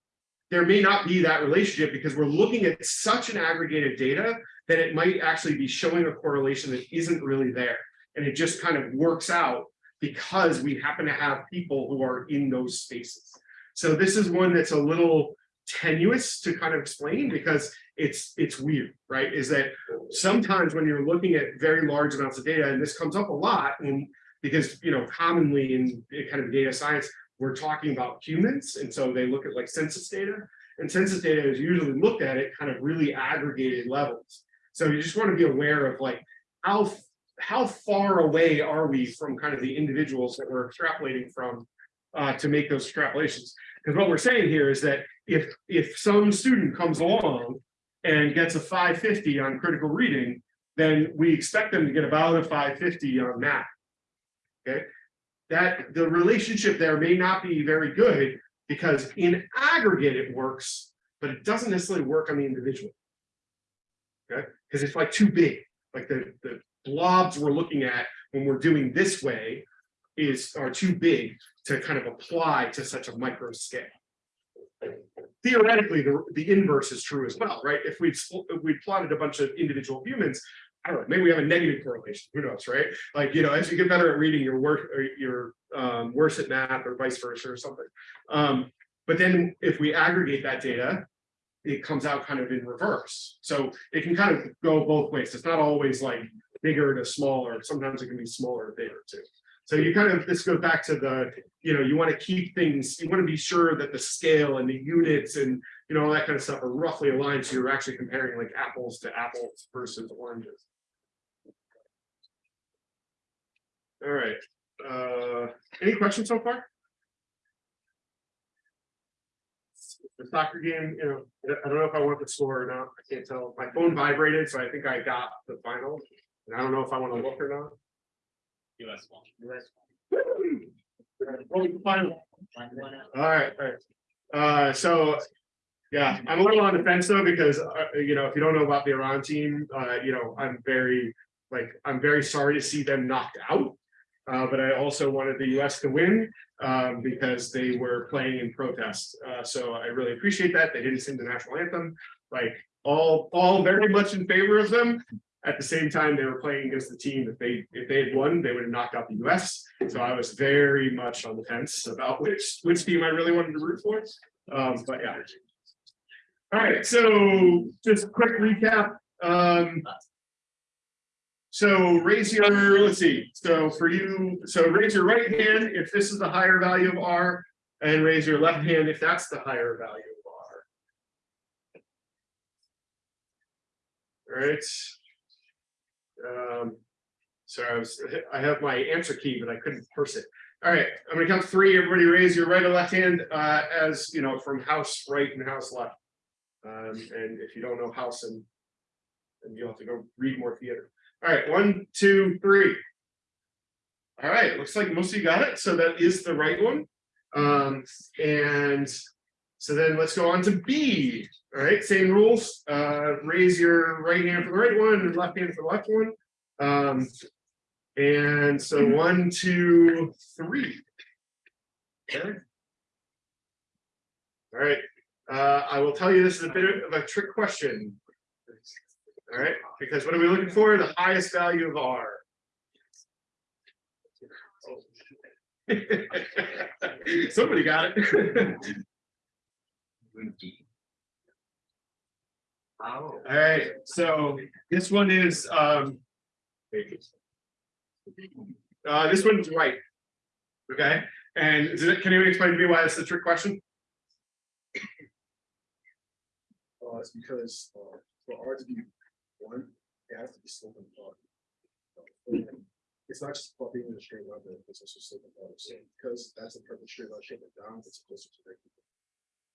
there may not be that relationship because we're looking at such an aggregated data that it might actually be showing a correlation that isn't really there. And it just kind of works out because we happen to have people who are in those spaces. So this is one that's a little tenuous to kind of explain because it's it's weird, right? Is that sometimes when you're looking at very large amounts of data, and this comes up a lot, and because you know commonly in kind of data science, we're talking about humans, and so they look at like census data, and census data is usually looked at at kind of really aggregated levels. So you just want to be aware of like how how far away are we from kind of the individuals that we're extrapolating from uh, to make those extrapolations. Because what we're saying here is that if if some student comes along and gets a 550 on critical reading, then we expect them to get about a 550 on math. Okay, that the relationship there may not be very good because in aggregate it works, but it doesn't necessarily work on the individual. Okay, because it's like too big, like the the blobs we're looking at when we're doing this way is are too big to kind of apply to such a micro scale. Theoretically, the, the inverse is true as well, right? If we we plotted a bunch of individual humans, I don't know, maybe we have a negative correlation, who knows, right? Like, you know, as you get better at reading, you're or you're um, worse at math or vice versa or something. Um, but then if we aggregate that data, it comes out kind of in reverse. So it can kind of go both ways. It's not always like bigger to smaller. Sometimes it can be smaller or bigger too. So you kind of, this goes back to the, you know, you want to keep things, you want to be sure that the scale and the units and, you know, all that kind of stuff are roughly aligned. So you're actually comparing like apples to apples versus oranges. All right. Uh, any questions so far? The soccer game, you know, I don't know if I want the score or not. I can't tell. My phone vibrated, so I think I got the final. And I don't know if I want to look or not. US won. Final. All right, all right. Uh, so, yeah, I'm a little on the fence though, because, uh, you know, if you don't know about the Iran team, uh, you know, I'm very, like, I'm very sorry to see them knocked out. Uh, but I also wanted the US to win, um, because they were playing in protest. Uh, so I really appreciate that. They didn't sing the national anthem, like, all, all very much in favor of them. At the same time, they were playing against the team. If they if they had won, they would have knocked out the US. So I was very much on the fence about which which team I really wanted to root for. Um, but yeah. All right, so just quick recap. Um, so raise your, let's see, so for you, so raise your right hand if this is the higher value of R, and raise your left hand if that's the higher value of R. All right. Um, so I was, I have my answer key, but I couldn't parse it. All right, I'm gonna count three. Everybody raise your right or left hand, uh, as you know, from house right and house left. Um, and if you don't know house and then you'll have to go read more theater. All right, one, two, three. All right, looks like most of you got it. So that is the right one. Um, and so then let's go on to B. All right, same rules. Uh, raise your right hand for the right one and left hand for the left one. Um, and so one, two, three. Okay. All right. Uh, I will tell you this is a bit of a trick question. All right, because what are we looking for? The highest value of R. Somebody got it. All right, so this one is um. Uh, this one's right. Okay, and is it, can you explain to me why it's a trick question? Uh, it's because, uh, for R to be one, it has to be sloping apart. It's not just about being in a straight line, but it's also sloping apart, so because that's a perfect straight line shape down, it's closer to the.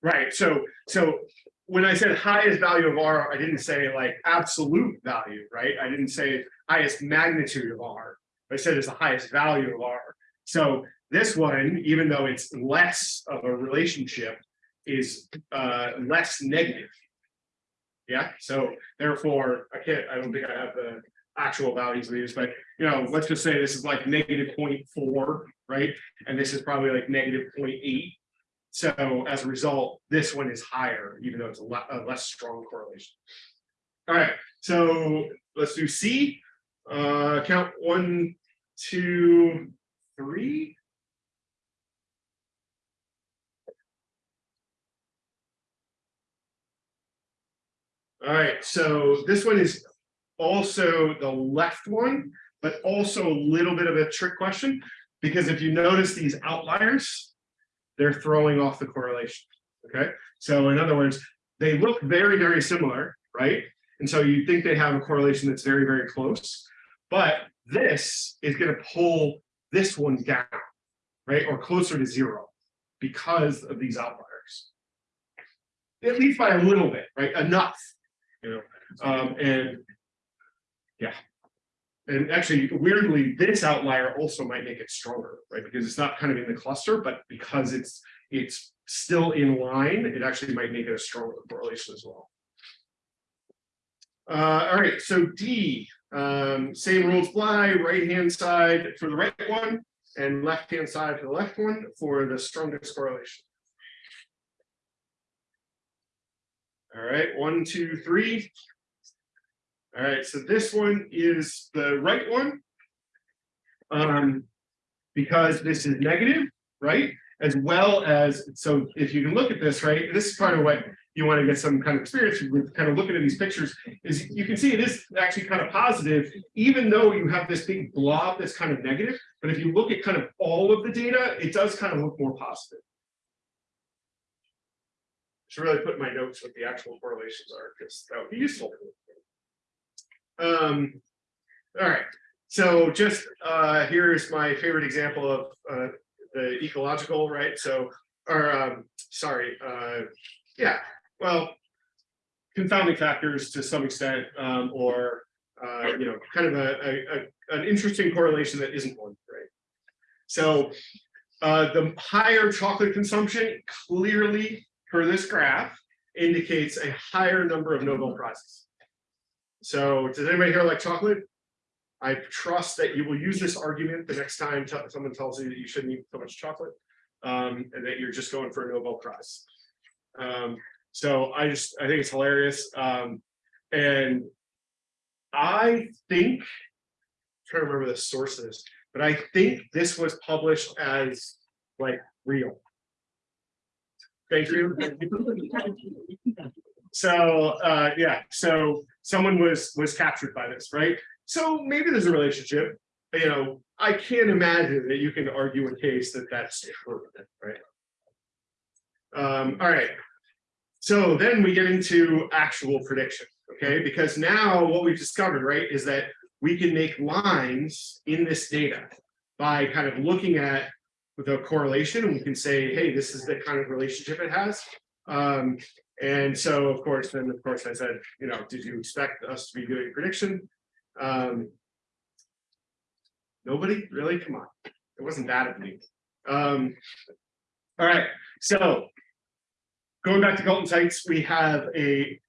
Right, so, so when I said highest value of R, I didn't say like absolute value, right? I didn't say highest magnitude of R. I said it's the highest value of R. So this one, even though it's less of a relationship, is uh less negative. Yeah, so therefore, I can't, I don't think I have the actual values of these, but you know, let's just say this is like negative 0.4, right? And this is probably like negative 0.8. So as a result, this one is higher, even though it's a le- a less strong correlation. All right, so let's do C. Uh, count one, two, three. All right, so this one is also the left one, but also a little bit of a trick question. Because if you notice these outliers, they're throwing off the correlation, okay? So in other words, they look very, very similar, right? And so you think they have a correlation that's very, very close. But this is gonna pull this one down, right? Or closer to zero because of these outliers. At least by a little bit, right? Enough, you know, um, and yeah. And actually, weirdly, this outlier also might make it stronger, right? Because it's not kind of in the cluster, but because it's it's still in line, it actually might make it a stronger correlation as well. Uh, all right, so D, um, same rules apply, right hand side for the right one and left hand side for the left one for the strongest correlation. All right, one, two, three. All right, so this one is the right one. Um, because this is negative, right? As well as, so if you can look at this, right, this is part of what you want to get some kind of experience with kind of looking at these pictures, is you can see it is actually kind of positive, even though you have this big blob that's kind of negative. But if you look at kind of all of the data, it does kind of look more positive. Should really put in my notes what the actual correlations are, because that would be useful. Um, all right, so just uh, here's my favorite example of uh, the ecological, right? So, or um, sorry, uh, yeah, well, confounding factors to some extent, um, or uh, you know, kind of a, a, a an interesting correlation that isn't one, right? So, uh, the higher chocolate consumption clearly, per this graph, indicates a higher number of Nobel prizes. So does anybody here like chocolate? I trust that you will use this argument the next time someone tells you that you shouldn't eat so much chocolate. Um, and that you're just going for a Nobel Prize. Um, so I just, I think it's hilarious. Um, and I think, i trying to remember the source of this, but I think this was published as like real. Thank you. So, uh, yeah, so someone was, was captured by this, right? So maybe there's a relationship, you know, I can't imagine that you can argue a case that that's true, right? Um, all right. So then we get into actual prediction, okay? Because now what we've discovered, right, is that we can make lines in this data by kind of looking at the correlation we can say, hey, this is the kind of relationship it has. Um, and so, of course, then of course I said, you know, did you expect us to be doing prediction? Um, nobody really? Come on, it wasn't that of me. Um, all right, so going back to Galton's Heights, we have a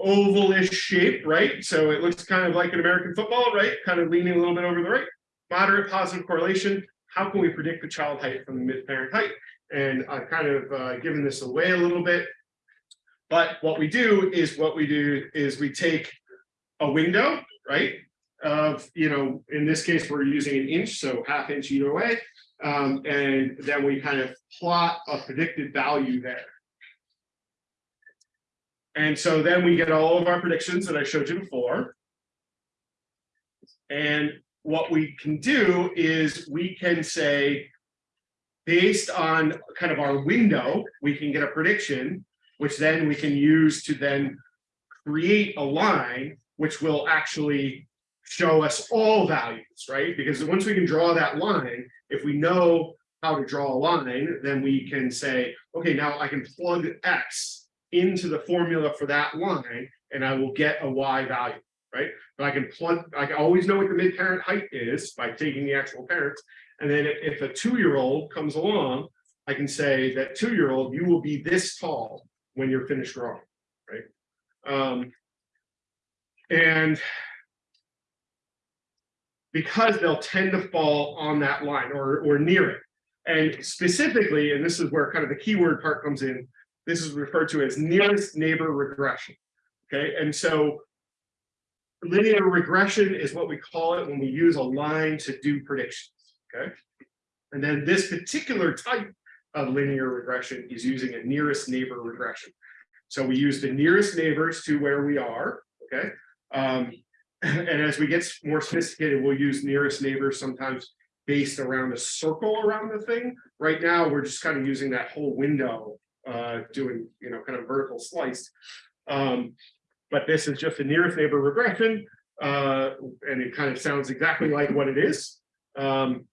ovalish shape, right? So it looks kind of like an American football, right? Kind of leaning a little bit over the right. Moderate positive correlation. How can we predict the child height from the mid-parent height? And I've kind of uh, given this away a little bit. But what we do is what we do is we take a window, right? Of, you know, in this case, we're using an inch, so half inch either way. Um, and then we kind of plot a predicted value there. And so then we get all of our predictions that I showed you before. And what we can do is we can say, based on kind of our window, we can get a prediction, which then we can use to then create a line, which will actually show us all values, right? Because once we can draw that line, if we know how to draw a line, then we can say, okay, now I can plug X into the formula for that line, and I will get a Y value, right? But I can plug, I can always know what the mid-parent height is by taking the actual parents. And then if a two-year-old comes along, I can say that two-year-old, you will be this tall when you're finished growing, right? Um, and because they'll tend to fall on that line or, or near it. And specifically, and this is where kind of the keyword part comes in, this is referred to as nearest neighbor regression. Okay, and so linear regression is what we call it when we use a line to do predictions, okay? And then this particular type of linear regression is using a nearest neighbor regression. So we use the nearest neighbors to where we are, okay? Um, and as we get more sophisticated, we'll use nearest neighbors sometimes based around a circle around the thing. Right now, we're just kind of using that whole window, uh, doing, you know, kind of vertical slice. Um, but this is just a nearest neighbor regression, uh, and it kind of sounds exactly like what it is. Um,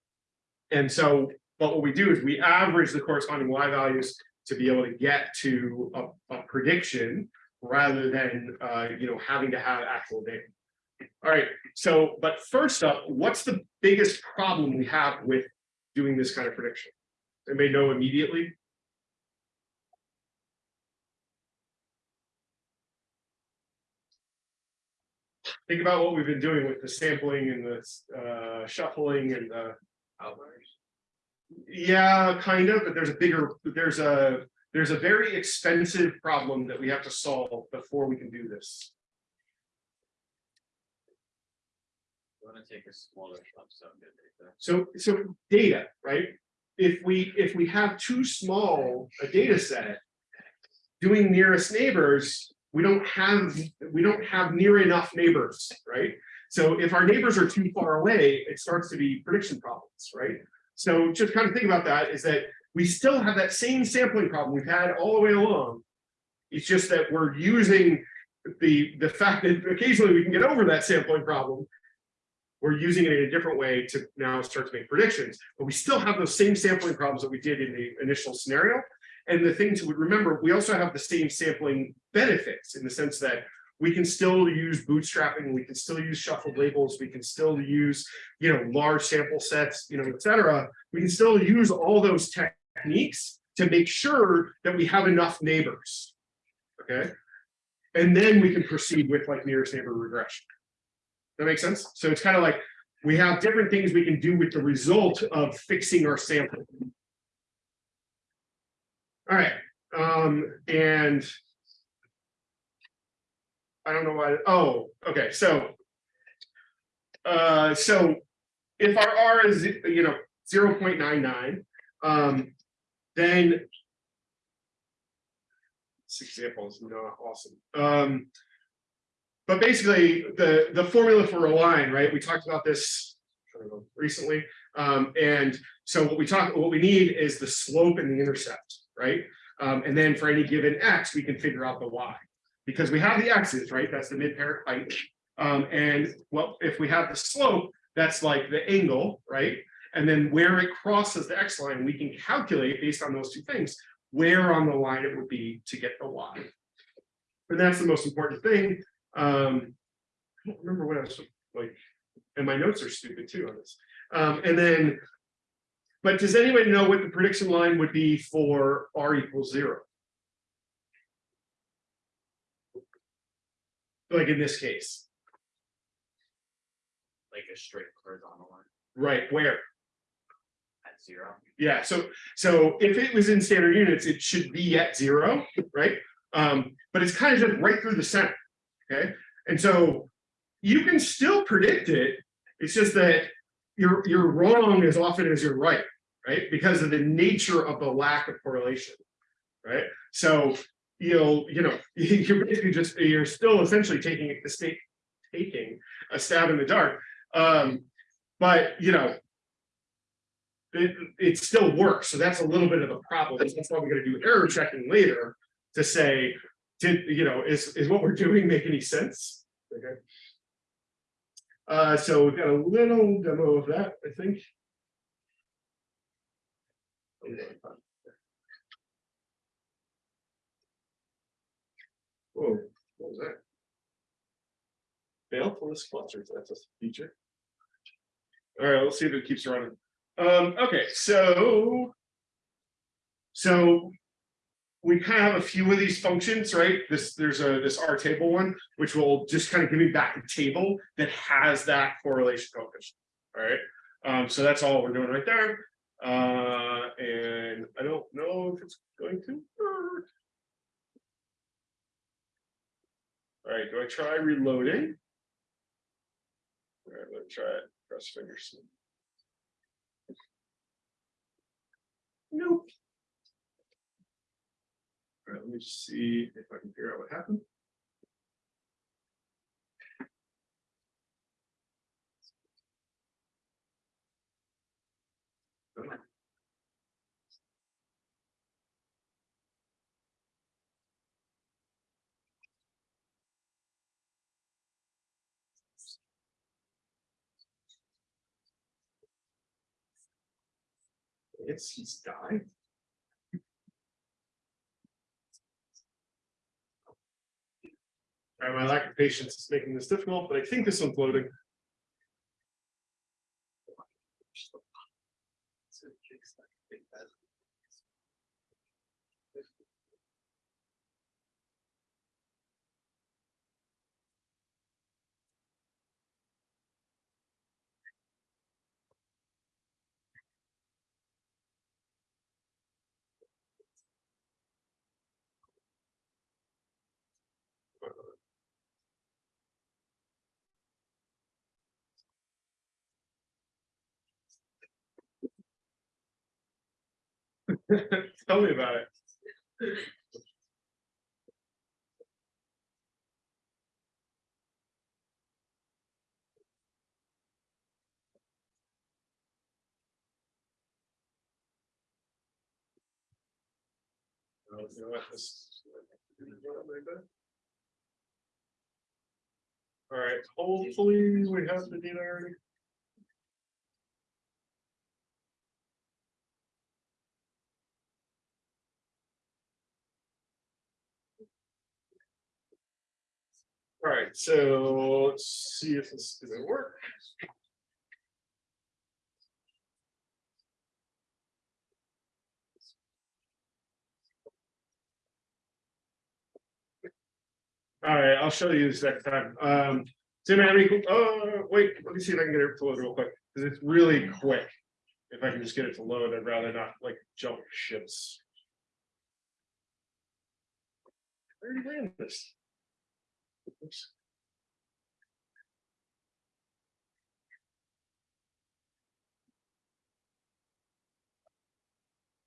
and so, but what we do is we average the corresponding Y values to be able to get to a, a prediction rather than, uh, you know, having to have actual data. All right, so, but first up, what's the biggest problem we have with doing this kind of prediction? Anybody know immediately? Think about what we've been doing with the sampling and the uh, shuffling and the Outliers. yeah, kind of, but there's a bigger, there's a, there's a very expensive problem that we have to solve before we can do this. You wanna take a smaller sum data. So, so data, right? If we, if we have too small a data set, doing nearest neighbors, we don't have, we don't have near enough neighbors, right? So if our neighbors are too far away, it starts to be prediction problems, right? So just kind of think about that is that we still have that same sampling problem we've had all the way along. It's just that we're using the, the fact that occasionally we can get over that sampling problem. We're using it in a different way to now start to make predictions, but we still have those same sampling problems that we did in the initial scenario. And the thing to remember, we also have the same sampling benefits in the sense that we can still use bootstrapping, we can still use shuffled labels, we can still use, you know, large sample sets, you know, et cetera. We can still use all those techniques to make sure that we have enough neighbors. Okay. And then we can proceed with like nearest neighbor regression. That makes sense? So it's kind of like we have different things we can do with the result of fixing our sample. All right, um, and I don't know why, oh, okay, so uh, so if our R is, you know, 0.99, um, then this example is not awesome. Um, but basically, the the formula for a line, right? We talked about this recently, um, and so what we talk, what we need is the slope and the intercept, right? Um, and then for any given x, we can figure out the y because we have the x's, right? That's the mid-parent height. Um, and well, if we have the slope, that's like the angle, right? And then where it crosses the x line, we can calculate based on those two things, where on the line it would be to get the y. And that's the most important thing. Um, I don't remember what I was like, and my notes are stupid too on this. Um, and then, but does anybody know what the prediction line would be for r equals zero? Like in this case, like a straight horizontal line right, where? at zero. Yeah, so, so if it was in standard units, it should be at zero, right? Um, but it's kind of just right through the center, okay? And so you can still predict it, it's just that you're, you're wrong as often as you're right, right? Because of the nature of the lack of correlation, right? So you'll, you know, you're basically just, you're still essentially taking a state, taking a stab in the dark. Um, but, you know, it, it still works. So that's a little bit of a problem. That's why we're going to do error checking later to say, did, you know, is, is what we're doing make any sense? Okay. Uh, so we've got a little demo of that, I think. Whoa, what was that? Failfulness clusters, that's a feature. All right, let's see if it keeps running. Um, okay, so. So. We kind of have a few of these functions, right? This, there's a, this R table one, which will just kind of give me back a table that has that correlation coefficient, all right? Um, so that's all we're doing right there. Uh, and I don't know if it's going to work. All right, do I try reloading? All right, let's try it, cross fingers. Nope. All right, let me see if I can figure out what happened. It's, he's died. All right, my lack of patience is making this difficult, but I think this one's loading. Tell me about it. Oh, All right, hopefully we have the already. All right, so let's see if this is gonna work. All right, I'll show you this next time. Um, Tim, have any, oh, wait, let me see if I can get it to load real quick, because it's really quick. If I can just get it to load, I'd rather not like jump ships. I already ran this. Oops.